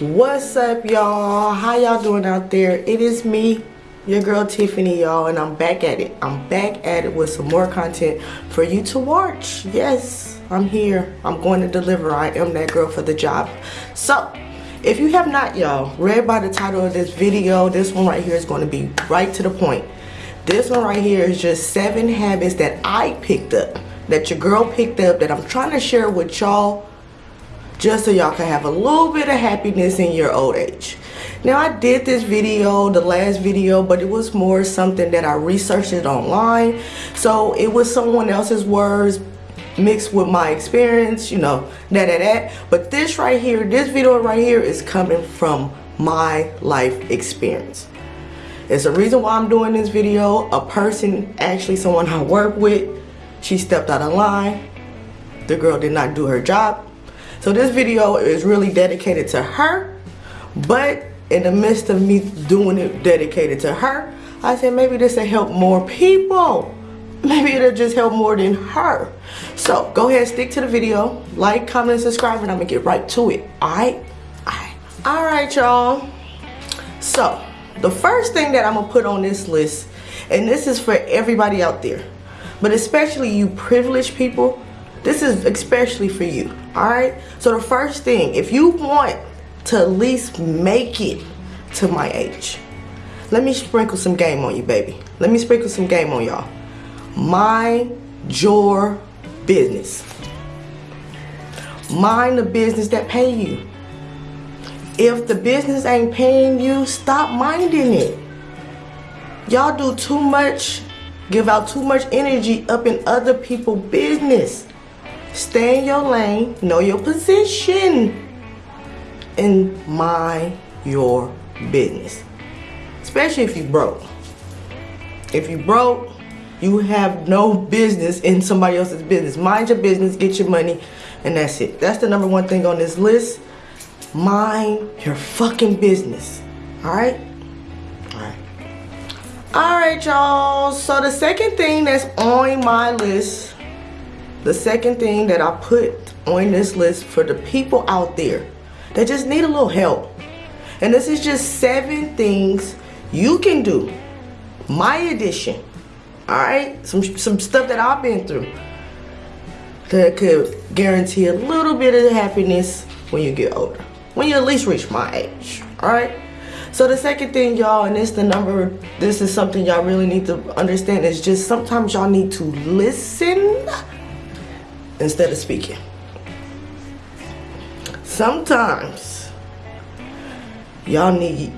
what's up y'all? How y'all doing out there? It is me your girl tiffany y'all and i'm back at it. I'm back at it with some more content for you to watch. Yes i'm here. I'm going to deliver. I am that girl for the job. So if you have not y'all read by the title of this video this one right here is going to be right to the point. This one right here is just seven habits that i picked up that your girl picked up that i'm trying to share with y'all just so y'all can have a little bit of happiness in your old age. Now I did this video, the last video, but it was more something that I researched it online. So it was someone else's words mixed with my experience, you know, that that that. But this right here, this video right here is coming from my life experience. It's a reason why I'm doing this video. A person, actually someone I work with, she stepped out of line. The girl did not do her job so this video is really dedicated to her, but in the midst of me doing it dedicated to her, I said maybe this will help more people. Maybe it'll just help more than her. So go ahead, stick to the video, like, comment, and subscribe, and I'm gonna get right to it. Alright? Alright. Alright, y'all. So the first thing that I'm gonna put on this list, and this is for everybody out there, but especially you privileged people this is especially for you, alright? So the first thing, if you want to at least make it to my age, let me sprinkle some game on you, baby. Let me sprinkle some game on y'all. Mind your business. Mind the business that pay you. If the business ain't paying you, stop minding it. Y'all do too much, give out too much energy up in other people's business. Stay in your lane, know your position, and mind your business. Especially if you broke. If you broke, you have no business in somebody else's business. Mind your business, get your money, and that's it. That's the number one thing on this list. Mind your fucking business. Alright? Alright. Alright, y'all. So the second thing that's on my list the second thing that I put on this list for the people out there that just need a little help. And this is just seven things you can do. My edition. Alright? Some, some stuff that I've been through. That could guarantee a little bit of happiness when you get older. When you at least reach my age. Alright? So the second thing y'all, and this the number, this is something y'all really need to understand, is just sometimes y'all need to listen instead of speaking. Sometimes y'all need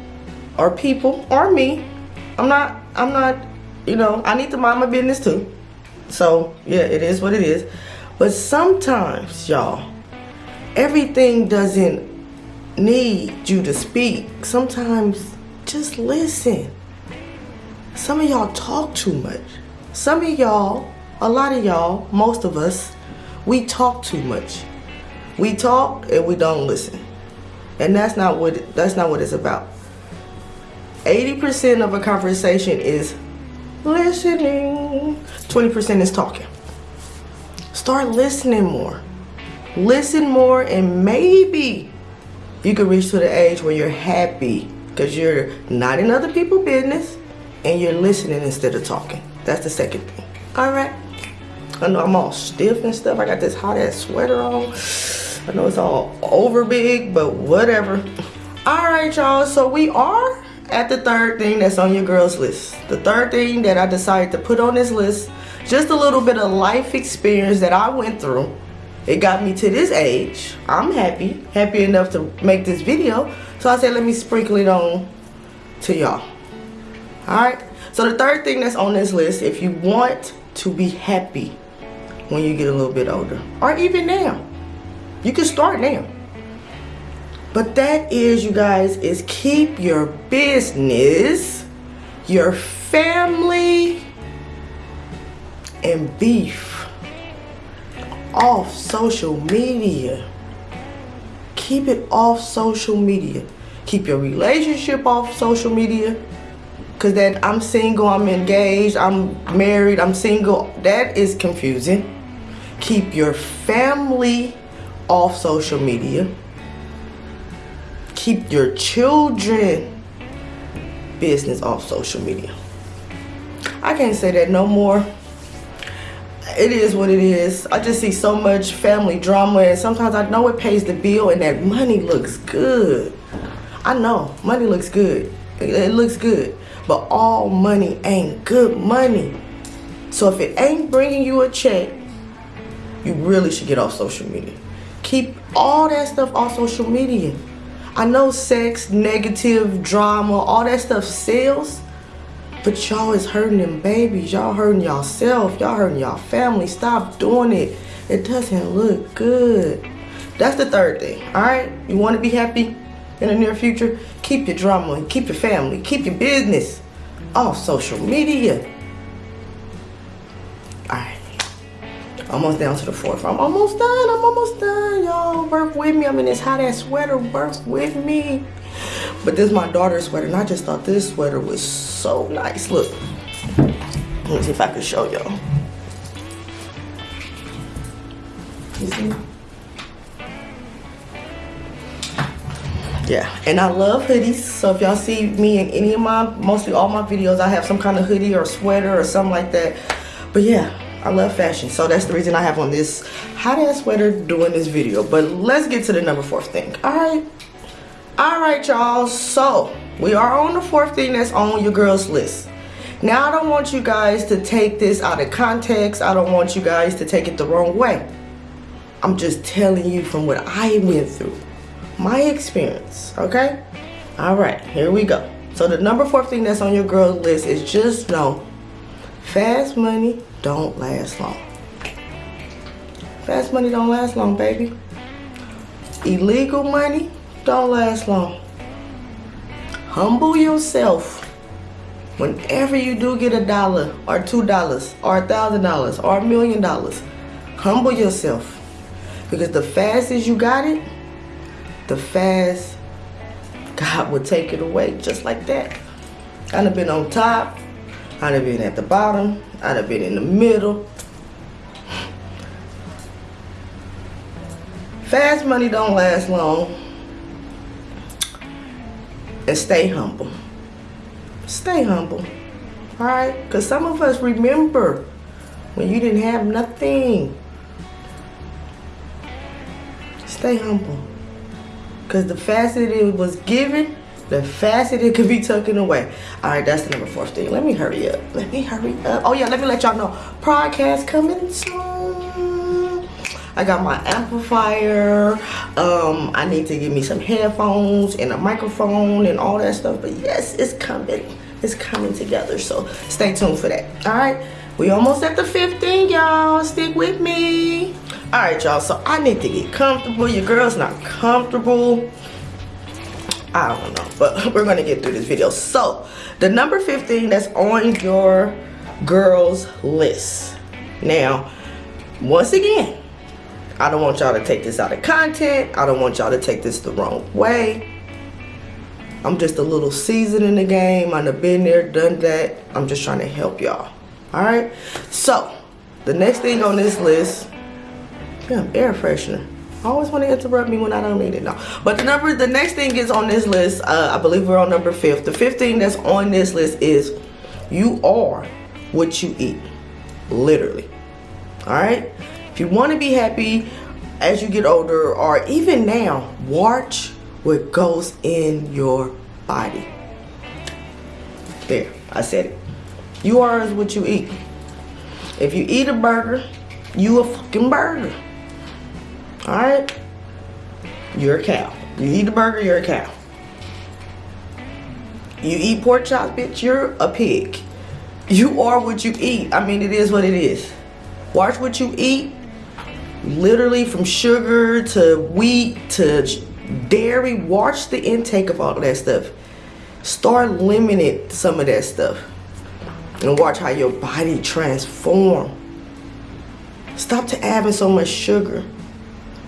or people or me. I'm not I'm not you know, I need to mind my business too. So yeah, it is what it is. But sometimes y'all, everything doesn't need you to speak. Sometimes just listen. Some of y'all talk too much. Some of y'all, a lot of y'all, most of us, we talk too much. We talk and we don't listen. And that's not what that's not what it's about. 80% of a conversation is listening. 20% is talking. Start listening more. Listen more and maybe you can reach to the age where you're happy because you're not in other people's business and you're listening instead of talking. That's the second thing. All right. I know I'm all stiff and stuff. I got this hot ass sweater on. I know it's all over big, but whatever. All right, y'all. So we are at the third thing that's on your girl's list. The third thing that I decided to put on this list, just a little bit of life experience that I went through. It got me to this age. I'm happy, happy enough to make this video. So I said, let me sprinkle it on to y'all. All right. So the third thing that's on this list, if you want to be happy, when you get a little bit older or even now. You can start now. But that is you guys is keep your business your family and beef off social media. Keep it off social media. Keep your relationship off social media. Because that I'm single, I'm engaged, I'm married, I'm single, that is confusing keep your family off social media keep your children business off social media. I can't say that no more. It is what it is. I just see so much family drama and sometimes I know it pays the bill and that money looks good. I know money looks good. It looks good. But all money ain't good money. So if it ain't bringing you a check, you really should get off social media. Keep all that stuff off social media. I know sex, negative, drama, all that stuff sells, but y'all is hurting them babies. Y'all hurting yourself. Y'all hurting y'all family. Stop doing it. It doesn't look good. That's the third thing, all right? You want to be happy in the near future? Keep your drama, and keep your family, keep your business off social media. Almost down to the fourth. I'm almost done. I'm almost done, y'all. Work with me. I'm in this hot ass sweater. Work with me. But this is my daughter's sweater, and I just thought this sweater was so nice. Look. Let me see if I can show y'all. You see? Yeah, and I love hoodies. So if y'all see me in any of my, mostly all my videos, I have some kind of hoodie or sweater or something like that. But yeah, I love fashion. So that's the reason I have on this hot ass sweater doing this video. But let's get to the number fourth thing. All right. All right, y'all. So we are on the fourth thing that's on your girl's list. Now, I don't want you guys to take this out of context. I don't want you guys to take it the wrong way. I'm just telling you from what I went through. My experience, okay? All right, here we go. So the number four thing that's on your girl's list is just know fast money don't last long. Fast money don't last long, baby. Illegal money don't last long. Humble yourself. Whenever you do get a dollar or two dollars or a thousand dollars or a million dollars, humble yourself. Because the fastest you got it, the fast God will take it away just like that. I'd have been on top, I'd have been at the bottom, I'd have been in the middle. Fast money don't last long. And stay humble. Stay humble. Alright? Because some of us remember when you didn't have nothing. Stay humble. Because the faster it was given, the faster it could be taken away. All right, that's the number four thing. Let me hurry up. Let me hurry up. Oh yeah, let me let y'all know. Podcast coming soon. I got my amplifier. Um, I need to give me some headphones and a microphone and all that stuff. But yes, it's coming. It's coming together. So stay tuned for that. All right. We almost at the 15, y'all. Stick with me. All right, y'all. So I need to get comfortable. Your girl's not comfortable. I don't know, but we're gonna get through this video. So, the number 15 that's on your girls list. Now, once again, I don't want y'all to take this out of content. I don't want y'all to take this the wrong way. I'm just a little seasoned in the game. I've been there, done that. I'm just trying to help y'all. All right. So, the next thing on this list, yeah, air freshener. I always want to interrupt me when I don't need it. No. But the number, the next thing is on this list. Uh, I believe we're on number fifth. The fifth thing that's on this list is you are what you eat. Literally. All right. If you want to be happy as you get older or even now, watch what goes in your body. There, I said it. You are what you eat. If you eat a burger, you a fucking burger. Alright? You're a cow. You eat a burger, you're a cow. You eat pork chops, bitch, you're a pig. You are what you eat. I mean, it is what it is. Watch what you eat. Literally from sugar to wheat to dairy. Watch the intake of all of that stuff. Start limiting some of that stuff. And watch how your body transform. Stop to having so much sugar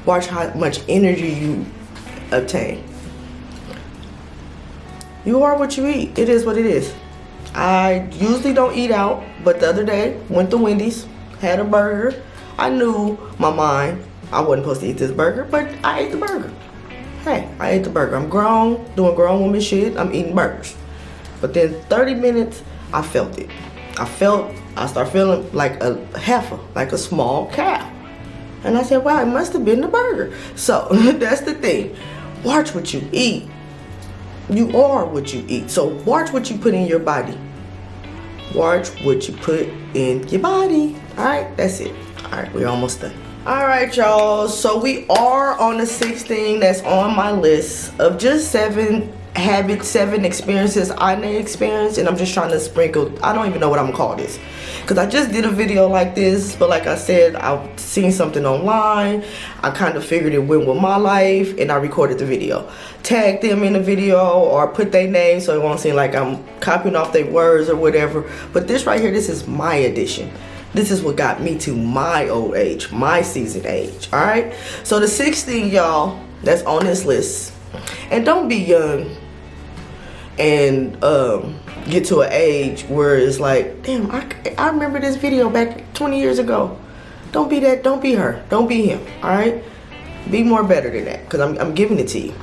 watch how much energy you obtain. You are what you eat. It is what it is. I usually don't eat out, but the other day, went to Wendy's, had a burger. I knew my mind, I wasn't supposed to eat this burger, but I ate the burger. hey, I ate the burger. I'm grown, doing grown woman shit. I'm eating burgers. But then 30 minutes, I felt it. I felt, I start feeling like a heifer, like a small cow. And I said, wow, it must have been the burger. So that's the thing. Watch what you eat. You are what you eat. So watch what you put in your body. Watch what you put in your body. All right, that's it. All right, we're almost done. All right, y'all. So we are on the 16 that's on my list of just seven habits, seven experiences I may experience, and I'm just trying to sprinkle. I don't even know what I'm gonna call this because I just did a video like this but like I said I've seen something online. I kind of figured it went with my life and I recorded the video. Tag them in the video or put their name so it won't seem like I'm copying off their words or whatever. But this right here this is my edition. This is what got me to my old age my season age all right so the 16 y'all that's on this list. And don't be young and um get to an age where it's like, damn, I, I remember this video back 20 years ago. Don't be that, don't be her, don't be him, all right? Be more better than that, because I'm, I'm giving it to you,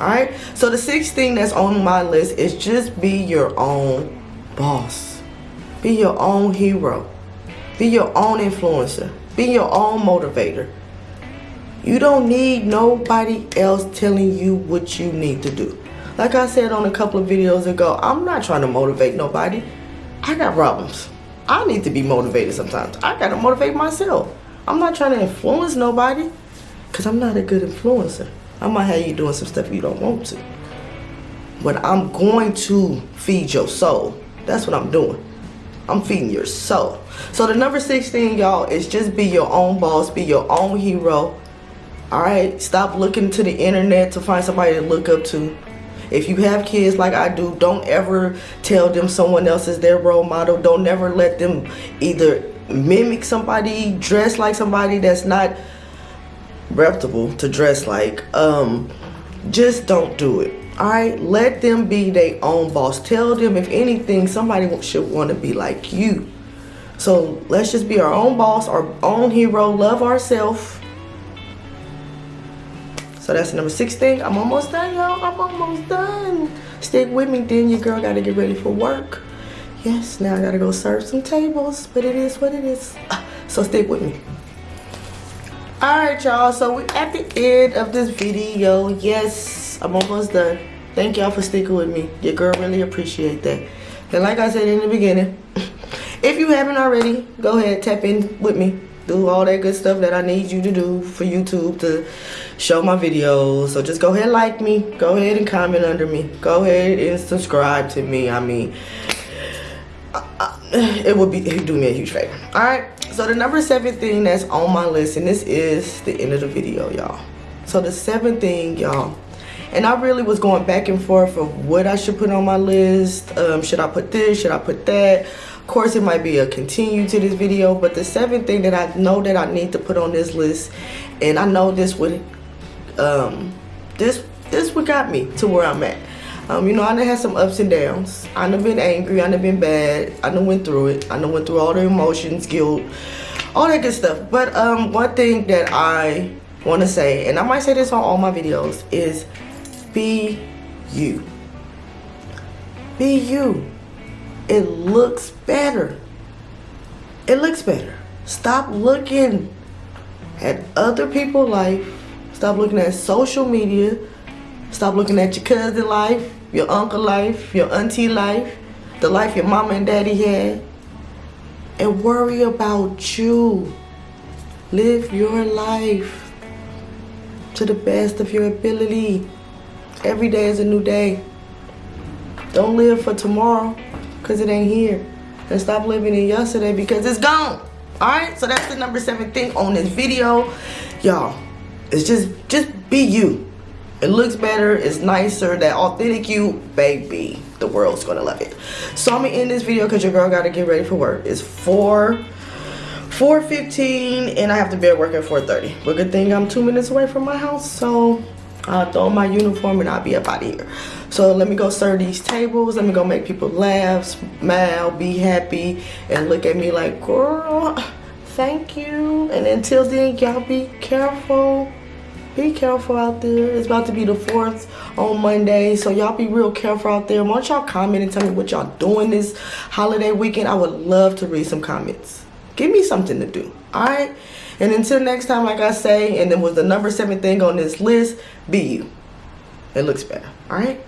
all right? So the sixth thing that's on my list is just be your own boss. Be your own hero. Be your own influencer. Be your own motivator. You don't need nobody else telling you what you need to do. Like I said on a couple of videos ago, I'm not trying to motivate nobody. I got problems. I need to be motivated sometimes. I gotta motivate myself. I'm not trying to influence nobody because I'm not a good influencer. I might have you doing some stuff you don't want to. But I'm going to feed your soul. That's what I'm doing. I'm feeding your soul. So the number 16, y'all, is just be your own boss, be your own hero. All right, stop looking to the internet to find somebody to look up to. If you have kids like I do, don't ever tell them someone else is their role model. Don't ever let them either mimic somebody, dress like somebody that's not reputable to dress like. Um, just don't do it. All right, let them be their own boss. Tell them if anything, somebody should want to be like you. So let's just be our own boss, our own hero, love ourselves so that's the number six thing. I'm almost done, y'all. I'm almost done. Stick with me, then your girl gotta get ready for work. Yes, now I gotta go serve some tables, but it is what it is. Ah, so stick with me. Alright, y'all. So we're at the end of this video. Yes, I'm almost done. Thank y'all for sticking with me. Your girl really appreciate that. And like I said in the beginning, if you haven't already, go ahead, tap in with me do all that good stuff that I need you to do for YouTube to show my videos. So just go ahead and like me. Go ahead and comment under me. Go ahead and subscribe to me. I mean, it would be it would do me a huge favor. All right. So the number seven thing that's on my list, and this is the end of the video, y'all. So the seventh thing, y'all, and I really was going back and forth of what I should put on my list. Um, should I put this? Should I put that? Course it might be a continue to this video but the seventh thing that I know that I need to put on this list and I know this would um this this what got me to where I'm at um, you know, I done had some ups and downs. I done been angry, I done been bad, I done went through it. I done went through all the emotions, guilt, all that good stuff. But um, one thing that I want to say, and I might say this on all my videos, is be you. Be you it looks better. It looks better. Stop looking at other people's life. Stop looking at social media. Stop looking at your cousin life, your uncle life, your auntie life, the life your mama and daddy had. And worry about you. Live your life to the best of your ability. Every day is a new day. Don't live for tomorrow because it ain't here. And stop living in yesterday because it's gone. Alright, so that's the number seven thing on this video. Y'all, it's just, just be you. It looks better, it's nicer, that authentic you, baby. The world's gonna love it. So I'm gonna end this video because your girl gotta get ready for work. It's 4 4.15 and I have to be at work at 4.30. But good thing I'm two minutes away from my house, so I'll throw my uniform and I'll be up out of here. So let me go serve these tables. Let me go make people laugh, smile, be happy, and look at me like, girl, thank you. And until then, y'all be careful. be careful out there. It's about to be the 4th on Monday, so y'all be real careful out there. Why don't y'all comment and tell me what y'all doing this holiday weekend? I would love to read some comments. Give me something to do, all right? And until next time, like I say, and then was the number seven thing on this list, be you. It looks better, all right?